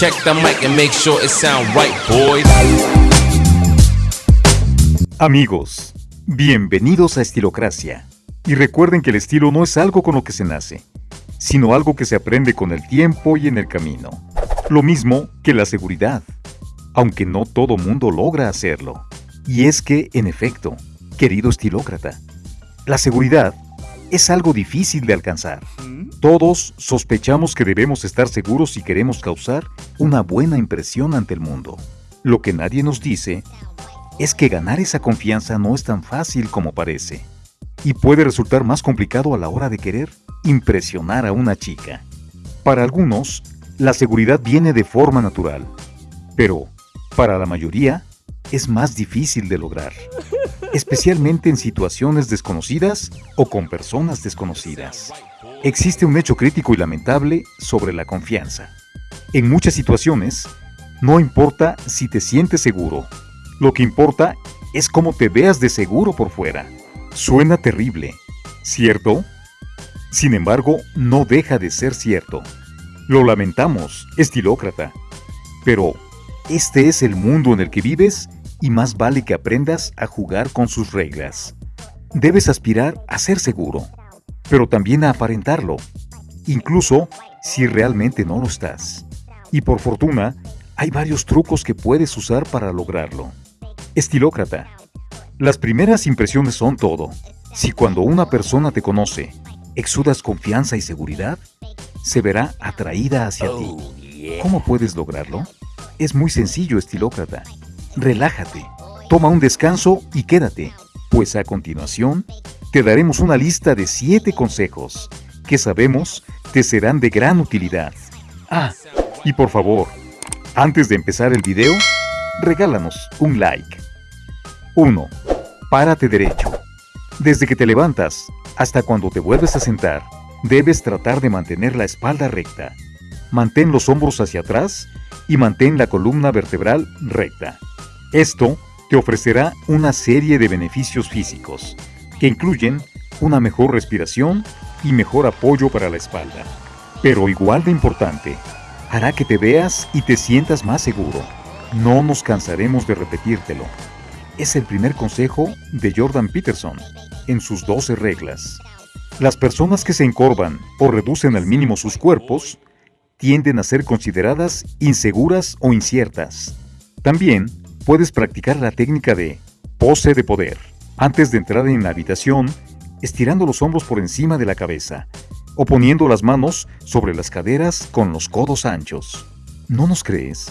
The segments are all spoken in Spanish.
Check the mic and make sure it sound right, boys. Amigos, bienvenidos a Estilocracia. Y recuerden que el estilo no es algo con lo que se nace, sino algo que se aprende con el tiempo y en el camino. Lo mismo que la seguridad, aunque no todo mundo logra hacerlo. Y es que, en efecto, querido estilócrata, la seguridad es algo difícil de alcanzar. Todos sospechamos que debemos estar seguros si queremos causar una buena impresión ante el mundo. Lo que nadie nos dice es que ganar esa confianza no es tan fácil como parece y puede resultar más complicado a la hora de querer impresionar a una chica. Para algunos, la seguridad viene de forma natural, pero para la mayoría es más difícil de lograr, especialmente en situaciones desconocidas o con personas desconocidas. Existe un hecho crítico y lamentable sobre la confianza. En muchas situaciones, no importa si te sientes seguro, lo que importa es cómo te veas de seguro por fuera. Suena terrible, ¿cierto? Sin embargo, no deja de ser cierto. Lo lamentamos, estilócrata. Pero, este es el mundo en el que vives y más vale que aprendas a jugar con sus reglas. Debes aspirar a ser seguro, pero también a aparentarlo, incluso si realmente no lo estás. Y por fortuna, hay varios trucos que puedes usar para lograrlo. Estilócrata. Las primeras impresiones son todo. Si cuando una persona te conoce, exudas confianza y seguridad, se verá atraída hacia ti. ¿Cómo puedes lograrlo? Es muy sencillo, estilócrata. Relájate, toma un descanso y quédate, pues a continuación te daremos una lista de 7 consejos que sabemos te serán de gran utilidad. Ah, y por favor, antes de empezar el video, regálanos un like. 1. Párate derecho. Desde que te levantas hasta cuando te vuelves a sentar, debes tratar de mantener la espalda recta. Mantén los hombros hacia atrás y mantén la columna vertebral recta. Esto te ofrecerá una serie de beneficios físicos, que incluyen una mejor respiración y mejor apoyo para la espalda. Pero igual de importante, hará que te veas y te sientas más seguro. No nos cansaremos de repetírtelo es el primer consejo de Jordan Peterson en sus 12 reglas. Las personas que se encorvan o reducen al mínimo sus cuerpos tienden a ser consideradas inseguras o inciertas. También puedes practicar la técnica de pose de poder antes de entrar en la habitación, estirando los hombros por encima de la cabeza o poniendo las manos sobre las caderas con los codos anchos. ¿No nos crees?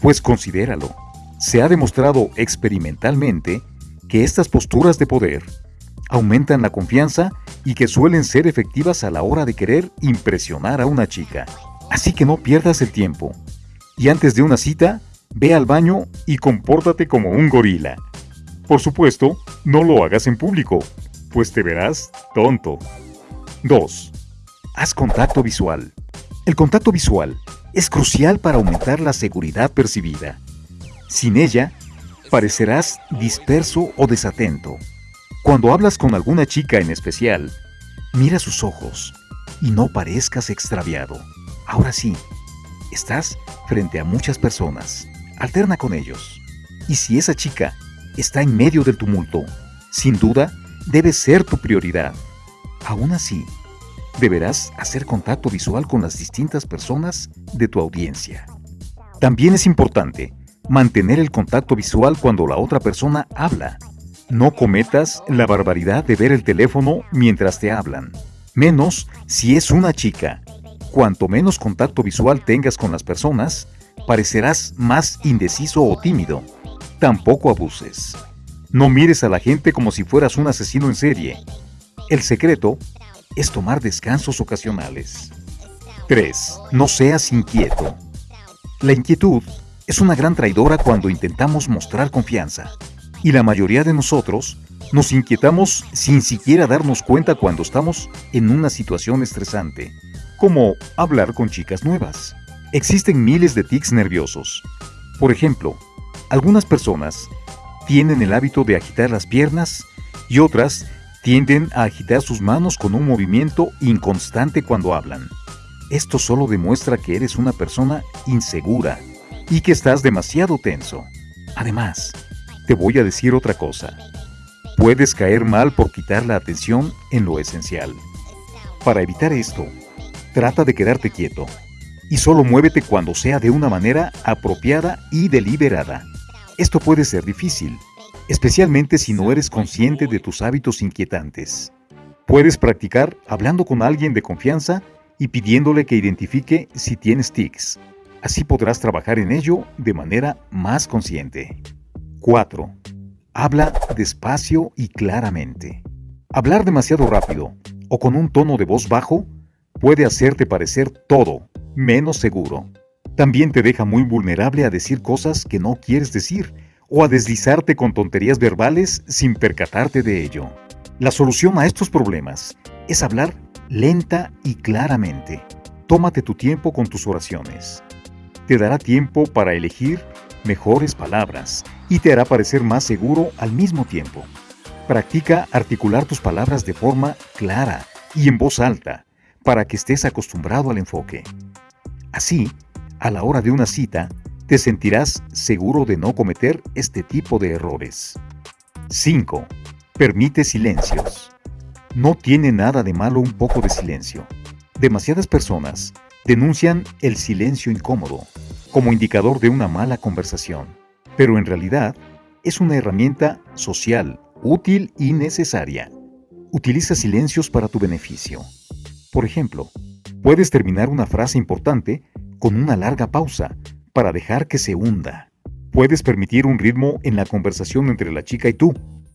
Pues considéralo. Se ha demostrado experimentalmente que estas posturas de poder aumentan la confianza y que suelen ser efectivas a la hora de querer impresionar a una chica. Así que no pierdas el tiempo. Y antes de una cita, ve al baño y compórtate como un gorila. Por supuesto, no lo hagas en público, pues te verás tonto. 2. Haz contacto visual. El contacto visual es crucial para aumentar la seguridad percibida. Sin ella, parecerás disperso o desatento. Cuando hablas con alguna chica en especial, mira sus ojos y no parezcas extraviado. Ahora sí, estás frente a muchas personas. Alterna con ellos. Y si esa chica está en medio del tumulto, sin duda debe ser tu prioridad. Aún así, deberás hacer contacto visual con las distintas personas de tu audiencia. También es importante mantener el contacto visual cuando la otra persona habla. No cometas la barbaridad de ver el teléfono mientras te hablan, menos si es una chica. Cuanto menos contacto visual tengas con las personas, parecerás más indeciso o tímido. Tampoco abuses. No mires a la gente como si fueras un asesino en serie. El secreto es tomar descansos ocasionales. 3. No seas inquieto. La inquietud es una gran traidora cuando intentamos mostrar confianza. Y la mayoría de nosotros nos inquietamos sin siquiera darnos cuenta cuando estamos en una situación estresante, como hablar con chicas nuevas. Existen miles de tics nerviosos. Por ejemplo, algunas personas tienen el hábito de agitar las piernas y otras tienden a agitar sus manos con un movimiento inconstante cuando hablan. Esto solo demuestra que eres una persona insegura y que estás demasiado tenso. Además, te voy a decir otra cosa. Puedes caer mal por quitar la atención en lo esencial. Para evitar esto, trata de quedarte quieto y solo muévete cuando sea de una manera apropiada y deliberada. Esto puede ser difícil, especialmente si no eres consciente de tus hábitos inquietantes. Puedes practicar hablando con alguien de confianza y pidiéndole que identifique si tienes tics. Así podrás trabajar en ello de manera más consciente. 4. Habla despacio y claramente. Hablar demasiado rápido o con un tono de voz bajo puede hacerte parecer todo menos seguro. También te deja muy vulnerable a decir cosas que no quieres decir o a deslizarte con tonterías verbales sin percatarte de ello. La solución a estos problemas es hablar lenta y claramente. Tómate tu tiempo con tus oraciones. Te dará tiempo para elegir mejores palabras y te hará parecer más seguro al mismo tiempo. Practica articular tus palabras de forma clara y en voz alta para que estés acostumbrado al enfoque. Así, a la hora de una cita, te sentirás seguro de no cometer este tipo de errores. 5. Permite silencios. No tiene nada de malo un poco de silencio. Demasiadas personas denuncian el silencio incómodo como indicador de una mala conversación, pero en realidad es una herramienta social, útil y necesaria. Utiliza silencios para tu beneficio. Por ejemplo, puedes terminar una frase importante con una larga pausa para dejar que se hunda. Puedes permitir un ritmo en la conversación entre la chica y tú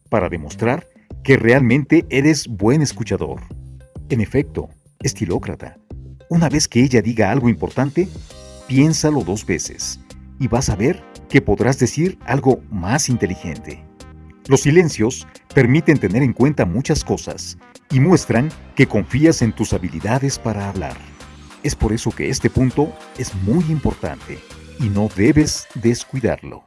para demostrar que realmente eres buen escuchador. En efecto, estilócrata, una vez que ella diga algo importante, piénsalo dos veces y vas a ver que podrás decir algo más inteligente. Los silencios permiten tener en cuenta muchas cosas y muestran que confías en tus habilidades para hablar. Es por eso que este punto es muy importante y no debes descuidarlo.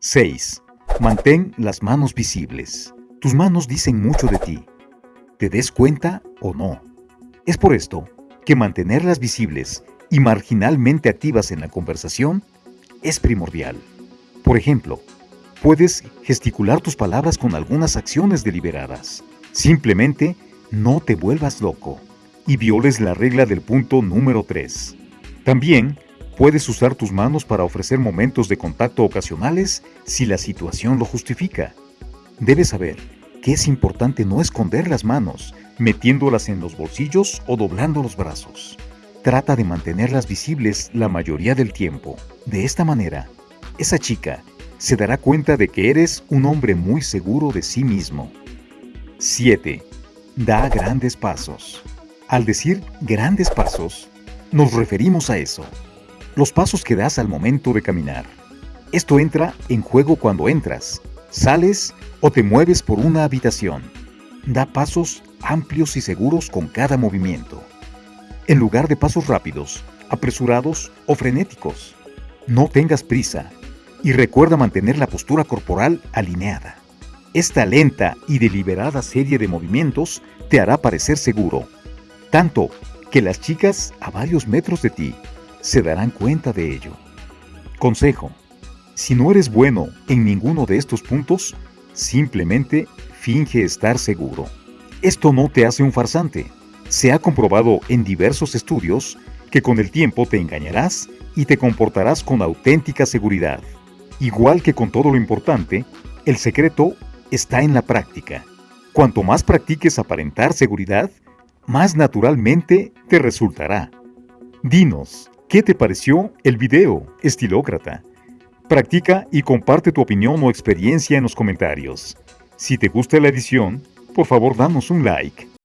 6. Mantén las manos visibles. Tus manos dicen mucho de ti. ¿Te des cuenta o no? Es por esto que mantenerlas visibles y marginalmente activas en la conversación es primordial. Por ejemplo, puedes gesticular tus palabras con algunas acciones deliberadas. Simplemente no te vuelvas loco y violes la regla del punto número 3. También puedes usar tus manos para ofrecer momentos de contacto ocasionales si la situación lo justifica. Debes saber que es importante no esconder las manos, metiéndolas en los bolsillos o doblando los brazos. Trata de mantenerlas visibles la mayoría del tiempo. De esta manera, esa chica se dará cuenta de que eres un hombre muy seguro de sí mismo. 7. Da grandes pasos. Al decir grandes pasos, nos referimos a eso. Los pasos que das al momento de caminar. Esto entra en juego cuando entras, sales o te mueves por una habitación. Da pasos amplios y seguros con cada movimiento. En lugar de pasos rápidos, apresurados o frenéticos. No tengas prisa y recuerda mantener la postura corporal alineada. Esta lenta y deliberada serie de movimientos te hará parecer seguro, tanto que las chicas a varios metros de ti se darán cuenta de ello. Consejo, si no eres bueno en ninguno de estos puntos, simplemente finge estar seguro. Esto no te hace un farsante. Se ha comprobado en diversos estudios que con el tiempo te engañarás y te comportarás con auténtica seguridad. Igual que con todo lo importante, el secreto está en la práctica. Cuanto más practiques aparentar seguridad, más naturalmente te resultará. Dinos, ¿qué te pareció el video, estilócrata? Practica y comparte tu opinión o experiencia en los comentarios. Si te gusta la edición, por favor danos un like.